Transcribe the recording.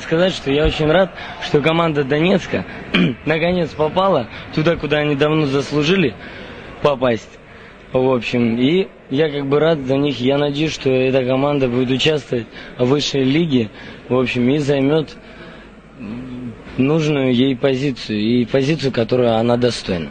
сказать, что я очень рад, что команда Донецка наконец попала туда, куда они давно заслужили попасть. В общем, и я как бы рад за них. Я надеюсь, что эта команда будет участвовать в высшей лиге, в общем, и займет нужную ей позицию, и позицию, которую она достойна.